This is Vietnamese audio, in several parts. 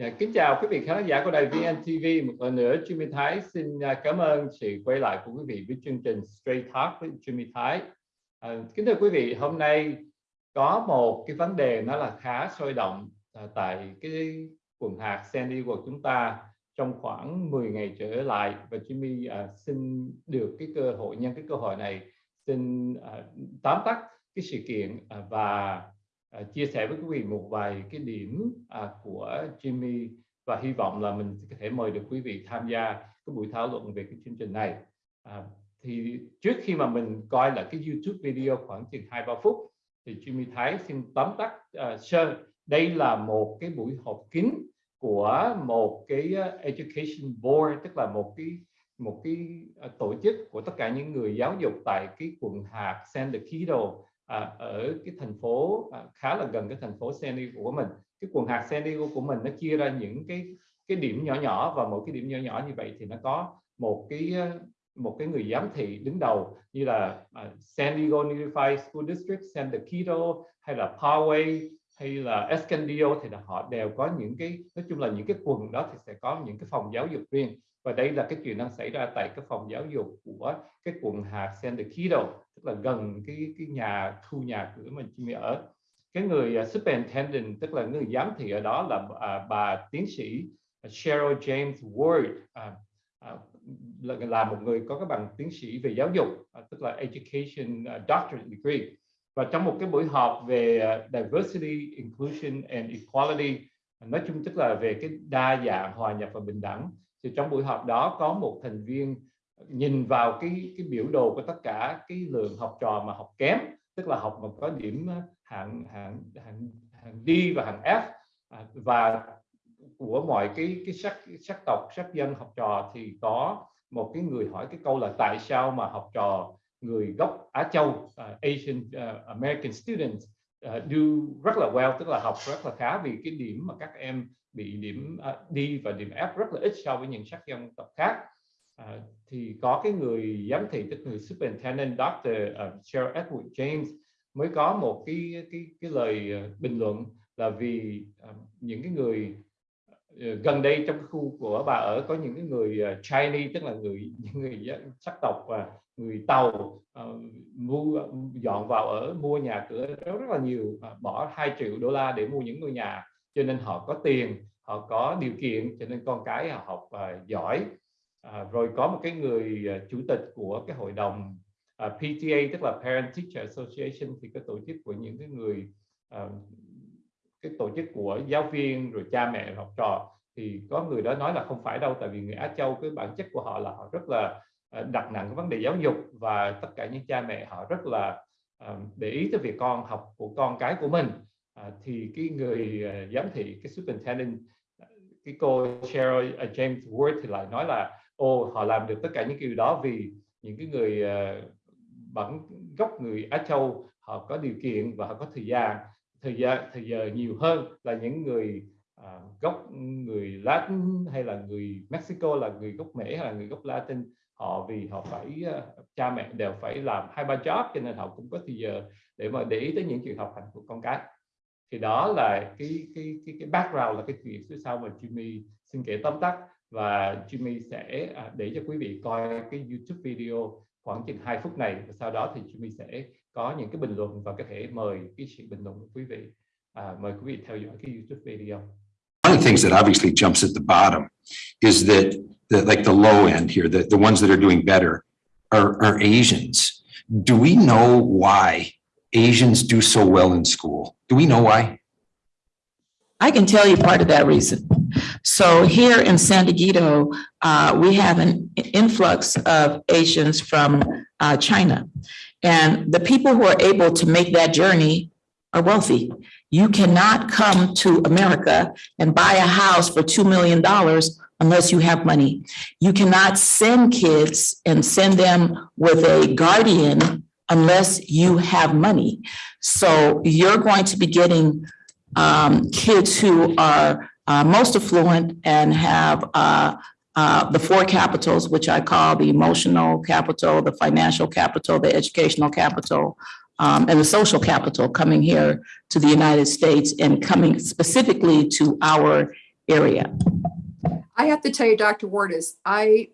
Yeah, kính chào quý vị khán giả của đài VNTV một lần nữa Jimmy Thái xin à, cảm ơn sự quay lại của quý vị với chương trình Straight Talk với Jimmy Thái. À, kính thưa quý vị hôm nay có một cái vấn đề nó là khá sôi động à, tại cái quần hạt San Diego của chúng ta trong khoảng 10 ngày trở lại. Và Jimmy à, xin được cái cơ hội nhân cái cơ hội này xin à, tóm tắt cái sự kiện à, và à, chia sẻ với quý vị một vài cái điểm à, của Jimmy và hy vọng là mình có thể mời được quý vị tham gia cái buổi thảo luận về cái chương trình này. À, thì trước khi mà mình coi là cái YouTube video khoảng chừng hai ba phút thì Jimmy Thái xin tóm tắt uh, sơ. Đây là một cái buổi họp kín của một cái à, education board tức là một cái một cái à, tổ chức của tất cả những người giáo dục tại cái quận hạt San Diego à, ở cái thành phố à, khá là gần cái thành phố San Diego của mình. Cái quần hạt San Diego của mình nó chia ra những cái cái điểm nhỏ nhỏ và mỗi cái điểm nhỏ nhỏ như vậy thì nó có một cái à, một cái người giám thị đứng đầu như là uh, San Diego Unified School District, San Diego hay là Poway hay là Escondido thì là họ đều có những cái nói chung là những cái quần đó thì sẽ có những cái phòng giáo dục riêng và đây là cái chuyện đang xảy ra tại cái phòng giáo dục của cái quận hạt San Diego tức là gần cái cái nhà khu nhà cửa mình Jimmy ở. Cái người uh, superintendent tức là người giám thị ở đó là uh, bà tiến sĩ Cheryl James Ward uh, uh, là, là một người có cái bằng tiến sĩ về giáo dục uh, tức là education uh, doctorate degree. Và trong một cái buổi họp về uh, diversity inclusion and equality nói chung tức là về cái đa dạng hòa nhập và bình đẳng thì trong buổi họp đó có một thành viên nhìn vào cái cái biểu đồ của tất cả cái lượng học trò mà học kém tức là học mà có điểm ờ, hạng hạng hạng hạng D và hạng F à, và của mọi cái cái sắc sắc tộc sắc dân học trò thì có một cái người hỏi cái câu là tại sao mà học trò người gốc Á Châu uh, Asian uh, American students uh, do rất là well tức là học rất là khá vì cái điểm mà các em bị điểm uh, đi và điểm F rất là ít so với những sắc dân tộc khác uh, thì có cái người giám thị tức người superintendent Dr. Uh, Cheryl Edward James mới có một cái cái cái lời à, bình luận là vì uh, những cái người gần đây trong khu của bà ở có những cái người Chinese tức là người những người sắc tộc và người tàu uh, mua dọn vào ở mua nhà cửa rất, rất là nhiều uh, bỏ 2 triệu đô la để mua những ngôi nhà cho nên họ có tiền họ có điều kiện cho nên con cái họ học uh, giỏi. Uh, rồi có một cái người uh, chủ tịch của cái hội đồng uh, PTA tức là Parent Teacher Association thì cái tổ chức của những cái người uh, cái tổ chức của giáo viên rồi cha mẹ học trò thì có người đó nói là không phải đâu tại vì người Á Châu cái bản chất của họ là họ rất là đặt nặng cái vấn đề giáo dục và tất cả những cha mẹ họ rất là uh, để ý tới việc con học của con cái của mình à, thì cái người uh, giám thị cái superintendent à, cái cô Cheryl uh, James Ward thì lại nói là ô họ làm được tất cả những điều đó vì những cái người uh, bản gốc người Á Châu họ có điều kiện và họ có thời gian. Thời gian thời giờ nhiều hơn là những người à, gốc người Latin hay là người Mexico là người gốc Mỹ hay là người gốc Latin. Họ vì họ phải uh, cha mẹ đều phải làm hai ba job cho nên họ cũng có thời giờ để mà để ý tới những chuyện học hành của con cái thì đó là cái cái cái cái background là cái chuyện phía sau mà Jimmy xin kể tóm tắt và Jimmy sẽ à, để cho quý vị coi cái YouTube video khoảng chừng 2 phút này và sau đó thì Jimmy sẽ có những cái bình luận và có thể mời cái sự bình luận của quý vị à, mời quý vị theo dõi cái YouTube video one of the things that obviously jumps at the bottom is that the, like the low end here, the, the ones that are doing better are, are Asians. Do we know why Asians do so well in school? Do we know why? I can tell you part of that reason. So here in San Diego, uh, we have an influx of Asians from uh, China. And the people who are able to make that journey are wealthy. You cannot come to America and buy a house for $2 million unless you have money. You cannot send kids and send them with a guardian unless you have money. So you're going to be getting um, kids who are uh, most affluent and have uh, uh, the four capitals, which I call the emotional capital, the financial capital, the educational capital, um, and the social capital coming here to the United States and coming specifically to our area. I have to tell you, Dr. Ward, is I,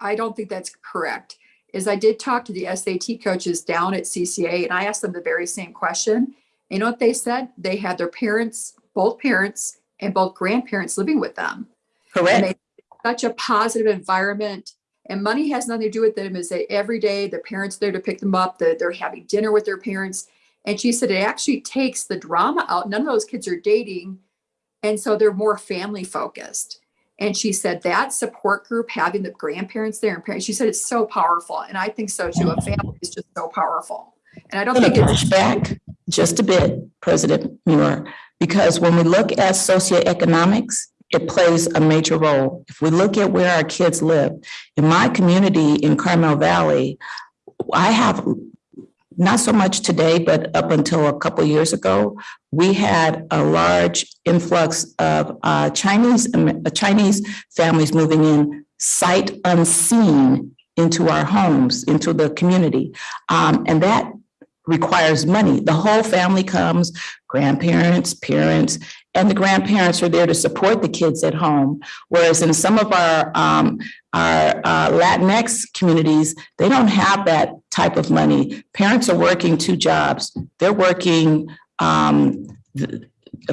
I don't think that's correct. Is I did talk to the SAT coaches down at CCA and I asked them the very same question. You know what they said? They had their parents, both parents and both grandparents living with them. And Correct? such a positive environment and money has nothing to do with them is that every day the parents there to pick them up that they're having dinner with their parents and she said it actually takes the drama out none of those kids are dating and so they're more family focused and she said that support group having the grandparents there and parents she said it's so powerful. And i think so too. A family is just so powerful. And i don't I'm think to it's back just a bit, President Muir, because when we look at socioeconomics, it plays a major role. If we look at where our kids live, in my community in Carmel Valley, I have, not so much today, but up until a couple years ago, we had a large influx of uh, Chinese, uh, Chinese families moving in sight unseen into our homes, into the community. Um, and that requires money. The whole family comes, grandparents, parents, and the grandparents are there to support the kids at home. Whereas in some of our, um, our uh, Latinx communities, they don't have that type of money. Parents are working two jobs. They're working, um,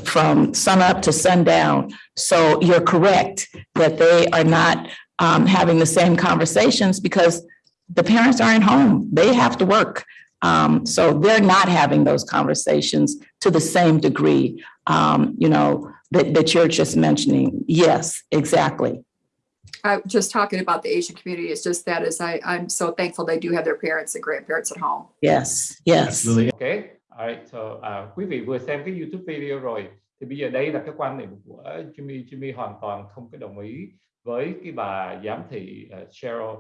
from sunup to sundown. So you're correct that they are not, um, having the same conversations because the parents aren't home. They have to work. Um, so they're not having those conversations to the same degree, um, you know, that, that you're just mentioning. Yes, exactly. I just talking about the Asian community. It's just that is I, I'm so thankful they do have their parents and grandparents at home. Yes, yes. Ok, alright, so à, quý vị vừa xem cái YouTube video rồi thì bây giờ đây là cái quan niệm của Jimmy. Jimmy hoàn toàn không có đồng ý với cái bà giám thị uh, Cheryl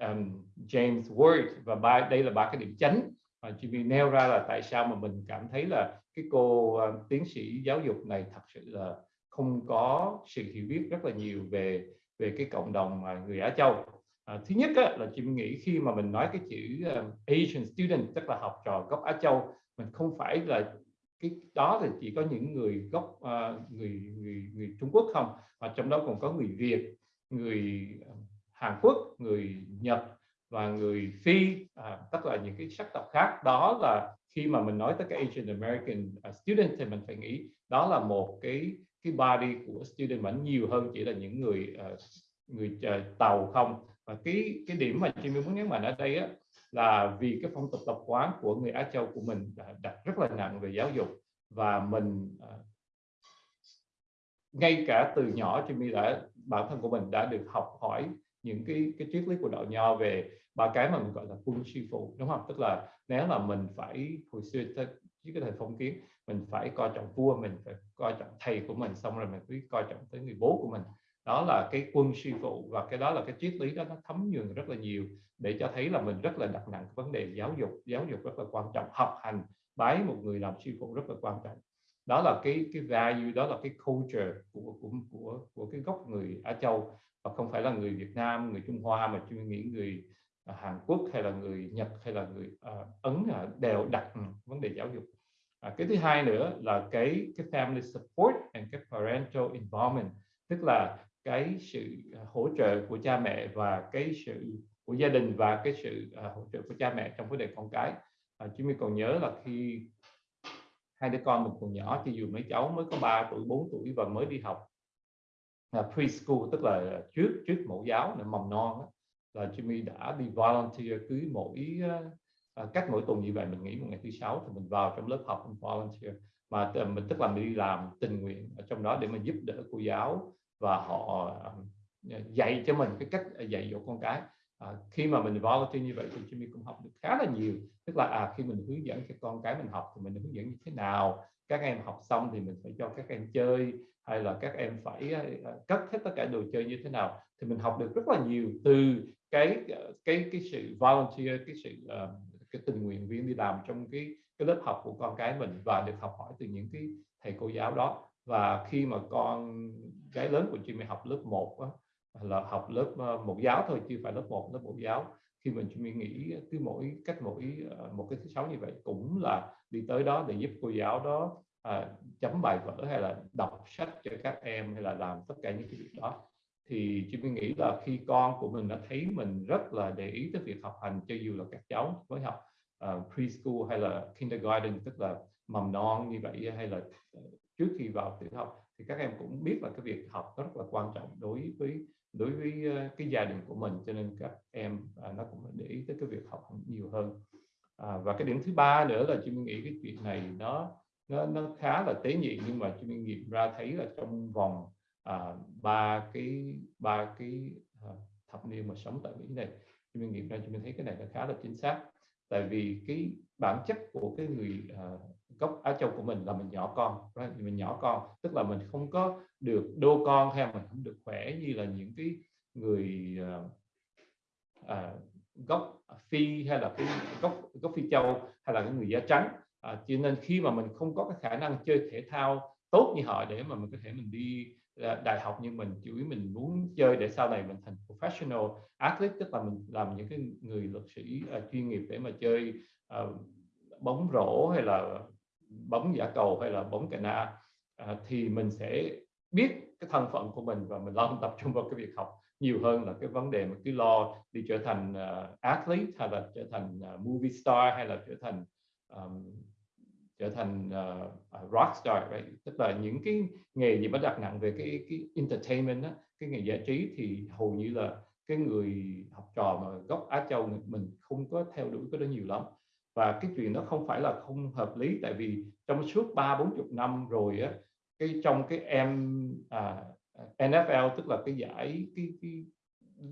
um, James Ward và ba đây là ba cái điểm chánh mà Jimmy nêu ra là tại sao mà mình cảm thấy là cái cô uh, tiến sĩ giáo dục này thật sự là không có sự hiểu biết rất là nhiều về về cái cộng đồng mà người Á Châu. À, thứ nhất á, là Jimmy nghĩ khi mà mình nói cái chữ um, Asian student tức là học trò gốc Á Châu mình không phải là cái đó thì chỉ có những người gốc uh, người người người Trung Quốc không mà trong đó còn có người Việt người Hàn Quốc người Nhật và người Phi à, tức là những cái sắc tộc khác. Đó là khi mà mình nói tới cái Asian American à, student thì mình phải nghĩ đó là một cái cái body của student vẫn nhiều hơn chỉ là những người uh, người uh, tàu không. Và cái cái điểm mà Jimmy muốn nhấn mạnh ở đây á, là vì cái phong tục tập quán của người Á Châu của mình đã đặt rất là nặng về giáo dục và mình uh, ngay cả từ nhỏ Jimmy đã bản thân của mình đã được học hỏi những cái cái triết lý của đạo nho về ba cái mà mình gọi là quân sư phụ, đúng không? Tức là nếu là mình phải, hồi xưa tới với cái thời phong kiến, mình phải coi trọng vua, mình phải coi trọng thầy của mình, xong rồi mình phải coi trọng tới người bố của mình. Đó là cái quân sư phụ và cái đó là cái triết lý đó nó thấm nhuần rất là nhiều để cho thấy là mình rất là đặt nặng vấn đề giáo dục. Giáo dục rất là quan trọng, học hành, bái một người làm sư phụ rất là quan trọng. Đó là cái cái value, đó là cái culture của của của của cái gốc người Á Châu và không phải là người Việt Nam người Trung Hoa mà tôi nghĩ người à, Hàn Quốc hay là người Nhật hay là người uh, Ấn uh, đều đặt ừ, vấn đề giáo dục. À, cái thứ hai nữa là cái cái family support and cái parental involvement tức là cái sự à, hỗ trợ của cha mẹ và cái sự của gia đình và cái sự uh, hỗ trợ của cha mẹ trong vấn đề con cái. À, mình còn nhớ là khi hai đứa con mình còn nhỏ thì dù mấy cháu mới có 3 tuổi 4 tuổi và mới đi học uh, preschool tức là trước trước mẫu giáo là mầm non đó, là Jimmy đã đi volunteer cứ mỗi uh, cách mỗi tuần như vậy. Mình nghỉ một ngày thứ sáu thì mình vào trong lớp học mình volunteer. Mà mình tức là mình đi làm tình nguyện ở trong đó để mình giúp đỡ cô giáo và họ uh, dạy cho mình cái cách dạy dỗ con cái à, khi mà mình volunteer như vậy thì Jimmy cũng học được khá là nhiều. Tức là à khi mình hướng dẫn cho con cái mình học thì mình hướng dẫn như thế nào các em học xong thì mình phải cho các em chơi hay là các em phải à, à, cất hết tất cả đồ chơi như thế nào thì mình học được rất là nhiều từ cái ờ, cái cái sự volunteer cái sự uh, cái tình nguyện viên đi làm trong cái cái lớp học của con cái mình và được học hỏi từ những cái thầy cô giáo đó. Và khi mà con gái lớn của Jimmy học lớp 1 đó, là học lớp ờ, một giáo thôi chứ phải lớp 1 lớp một giáo. Khi mình Jimmy nghĩ cứ mỗi cách mỗi ờ, một cái thứ sáu như vậy cũng là đi tới đó để giúp cô giáo đó à, chấm bài vở hay là đọc sách cho các em hay là làm tất cả những cái việc đó. Thì chị mới nghĩ là khi con của mình đã thấy mình rất là để ý tới việc học hành cho dù là các cháu mới học uh, preschool hay là kindergarten tức là mầm non như vậy hay là trước khi vào tiểu học thì các em cũng biết là cái việc học rất là quan trọng đối với đối với ờ, cái gia đình của mình cho nên các em à, nó cũng để ý tới cái việc học nhiều hơn. À, và cái điểm thứ ba nữa là chị nghĩ cái chuyện này nó nó nó khá là tế nhị nhưng mà chị nghiệm ra thấy là trong vòng à, ba cái ba cái à, thập niên mà sống tại Mỹ này chị nghiệm ra chị thấy cái này nó khá là chính xác. Tại vì cái bản chất của cái người à, gốc Á Châu của mình là mình nhỏ con right? mình nhỏ con tức là mình không có được đô con hay mình không được khỏe như là những cái người uh, uh, gốc phi hay là cái gốc gốc phi châu hay là cái người da trắng à, cho nên khi mà mình không có cái khả năng chơi thể thao tốt như họ để mà mình có thể mình đi ờ, đại học nhưng mình chủ yếu mình muốn chơi để sau này mình thành professional athlete tức là mình làm những cái người luật sĩ uh, chuyên nghiệp để mà chơi uh, bóng rổ hay là bóng giả cầu hay là bóng cà na à, thì mình sẽ biết cái thân phận của mình và mình lo tập trung vào cái việc học nhiều hơn là cái vấn đề mà cứ lo đi trở thành uh, athlete hay là trở thành uh, movie star hay là trở thành um, trở thành uh, rock star right? tức là những cái nghề gì bắt đặt nặng về cái cái entertainment đó, cái nghề giải trí thì hầu như là cái người học trò mà gốc Á Châu mình không có theo đuổi cái đó nhiều lắm và cái chuyện đó không phải là không hợp lý tại vì trong suốt ba bốn chục năm rồi á cái trong cái em à, NFL tức là cái giải cái, cái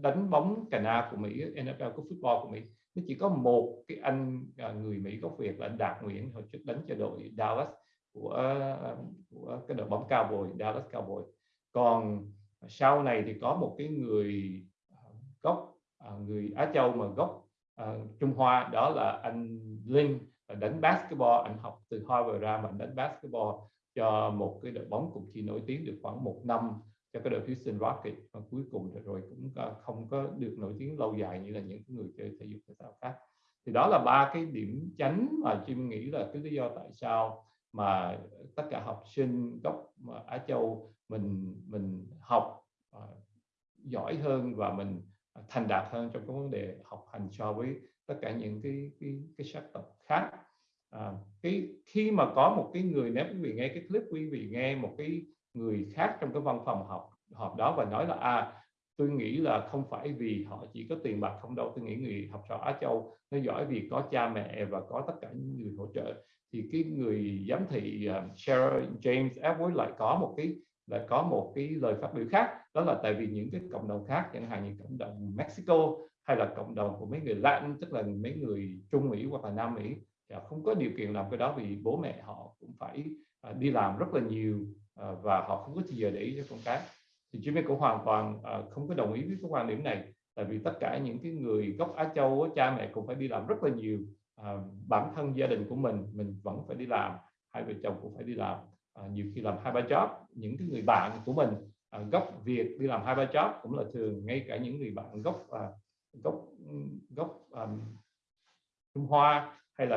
đánh bóng cà na của Mỹ NFL của football của Mỹ nó chỉ có một cái anh à, người Mỹ gốc Việt là Đạt Nguyễn hồi trước đánh cho đội Dallas của à, của cái đội bóng cao bồi Dallas Cowboy. Còn sau này thì có một cái người gốc à, người Á Châu mà gốc uh, Trung Hoa đó là anh Linh ờ, đánh basketball anh học từ Harvard ra mà đánh basketball cho một cái đội bóng cũng chỉ nổi tiếng được khoảng một năm cho cái đội Houston Rockets. Và cuối cùng rồi cũng không có được nổi tiếng lâu dài như là những người chơi thể dục thể thao khác. Thì đó là ba cái điểm chánh mà Chim nghĩ là cái lý do tại sao mà tất cả học sinh gốc ờ, Á Châu mình mình học uh, giỏi hơn và mình À, thành đạt hơn trong cái vấn đề học hành so với tất cả những cái cái cái sắc tộc khác. À, cái khi mà có một cái người nếu quý vị nghe cái clip quý vị nghe một cái người khác trong cái văn phòng học họp đó và nói là à tôi nghĩ là không phải vì họ chỉ có tiền bạc không đâu tôi nghĩ người học trò Á Châu nó giỏi vì có cha mẹ và có tất cả những người hỗ trợ. Thì cái người giám thị uh, Sarah James Edward lại có một cái là có một cái lời phát biểu khác, đó là tại vì những cái cộng đồng khác, chẳng hạn như cộng đồng Mexico hay là cộng đồng của mấy người Latin, tức là mấy người Trung Mỹ hoặc là Nam Mỹ họ không có điều kiện làm cái đó vì bố mẹ họ cũng phải à, đi làm rất là nhiều à, và họ không có thời giờ để ý cho con cái. Thì Jimmy cũng hoàn toàn không có đồng ý với cái quan điểm này, tại vì tất cả những cái người gốc Á Châu cha mẹ cũng phải đi làm rất là nhiều bản thân gia đình của mình mình vẫn phải đi làm, hai vợ chồng cũng phải đi làm à, nhiều khi làm hai ba job những cái người bạn của mình à, gốc Việt đi làm hai ba job cũng là thường ngay cả những người bạn gốc à, gốc gốc à, Trung Hoa hay là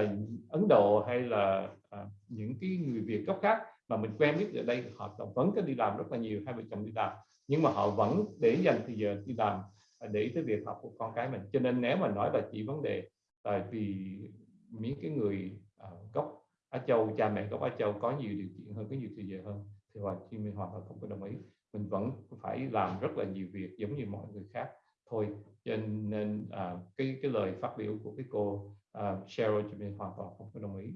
Ấn Độ hay là à, những cái người Việt gốc khác mà mình quen biết ở đây họ vẫn có đi làm rất là nhiều hai vợ chồng đi làm. Nhưng mà họ vẫn để dành thời giờ đi làm để ý tới việc học của con cái mình. Cho nên nếu mà nói là chỉ vấn đề tại vì những cái người uh, gốc Á Châu cha mẹ gốc Á Châu có nhiều điều kiện hơn có nhiều thời giờ hơn. Thì Hoàng Kim Minh hoàn toàn không có đồng ý. Mình vẫn phải làm rất là nhiều việc giống như mọi người khác thôi. Cho nên à, cái cái lời phát biểu của cái cô à, Cheryl thì mình hoàn toàn không có đồng ý.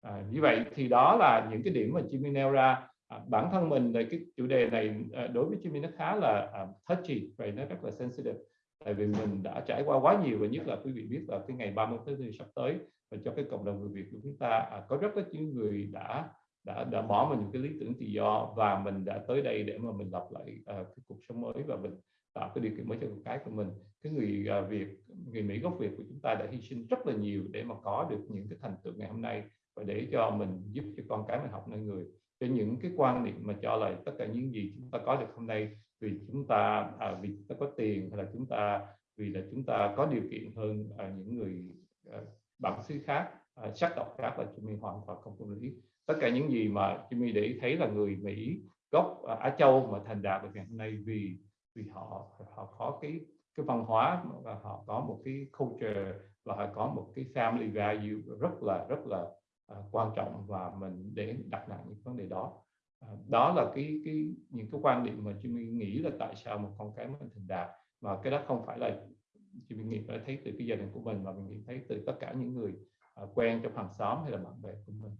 À, như vậy thì đó là những cái điểm mà Jimmy nêu ra. À, bản thân mình về cái chủ đề này à, đối với Jimmy nó khá là à, touchy vậy nó rất là sensitive. Tại vì mình đã trải qua quá nhiều và nhất là quý vị biết là cái ngày 30 tháng 4 sắp tới và cho cái cộng đồng người Việt của chúng ta à, có rất là những người đã đã đã bỏ mình những cái lý tưởng tự do và mình đã tới đây để mà mình lập lại à, cái cuộc sống mới và mình tạo cái điều kiện mới cho con cái của mình. Cái người à, Việt người Mỹ gốc Việt của chúng ta đã hy sinh rất là nhiều để mà có được những cái thành tựu ngày hôm nay và để cho mình giúp cho con cái mình học nên người. Cho những cái quan niệm mà cho là tất cả những gì chúng ta có được hôm nay vì chúng ta à, vì chúng ta có tiền hay là chúng ta vì là chúng ta có điều kiện hơn à, những người à, bản xứ khác uh, sắc tộc khác là Jimmy hoàn toàn không có lý. Tất cả những gì mà Jimmy để ý thấy là người Mỹ gốc uh, Á Châu mà thành đạt được ngày hôm nay vì vì họ họ có cái cái văn hóa và họ có một cái culture và họ có một cái family value rất là rất là uh, quan trọng và mình để đặt nặng những vấn đề đó. Uh, đó là cái cái những cái quan điểm mà Jimmy nghĩ là tại sao một con cái mình thành đạt. Mà cái đó không phải là Jimmy nghĩ phải thấy từ cái gia đình của mình và mình nghĩ thấy từ tất cả những người à, quen trong hàng xóm hay là bạn bè của mình.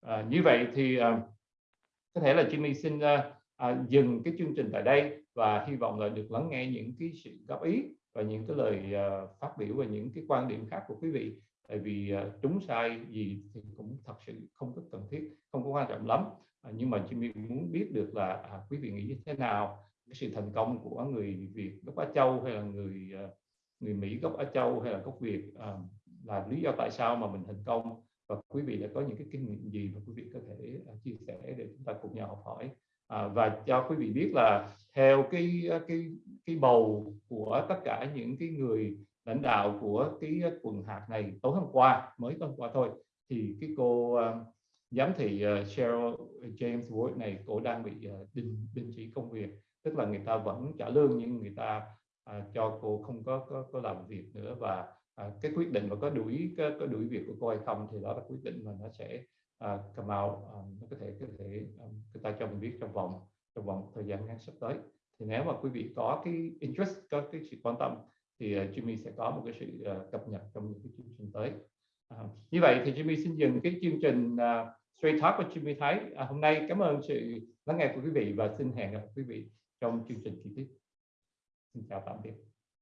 À, như vậy thì à, có thể là Jimmy xin à, à, dừng cái chương trình tại đây và hy vọng là được lắng nghe những cái sự góp ý và những cái lời uh, phát biểu và những cái quan điểm khác của quý vị. Tại vì à, uh, đúng sai gì thì cũng thật sự không có cần thiết không có quan trọng lắm. À, nhưng mà Jimmy muốn biết được là à, quý vị nghĩ như thế nào cái sự thành công của người Việt gốc Á Châu hay là người uh, người Mỹ gốc Á Châu hay là gốc Việt à, là lý do tại sao mà mình thành công. Và quý vị đã có những cái kinh nghiệm gì mà quý vị có thể uh, chia sẻ để chúng ta cùng nhau học hỏi. À, và cho quý vị biết là theo cái à, cái cái bầu của tất cả những cái người lãnh đạo của cái quần hạt này tối hôm qua mới tối hôm qua thôi thì cái cô uh, giám thị uh, Cheryl James Ward này cô đang bị uh, đình đình chỉ công việc. Tức là người ta vẫn trả lương nhưng người ta uh, cho cô không có có, có làm việc nữa và uh, cái quyết định mà có đuổi có, có đuổi việc của cô hay không thì đó là quyết định mà nó sẽ uh, come out um, nó có thể có thể um, người ta cho mình biết trong vòng trong vòng thời gian ngắn sắp tới. Thì nếu mà quý vị có cái interest có cái sự quan tâm thì uh, Jimmy sẽ có một cái sự uh, cập nhật trong những cái chương trình tới. Uh, như vậy thì Jimmy xin dừng cái chương trình uh, Straight Talk của Jimmy Thái. Uh, hôm nay cảm ơn sự lắng nghe của quý vị và xin hẹn gặp quý vị trong chương trình kỳ tiếp xin chào tạm biệt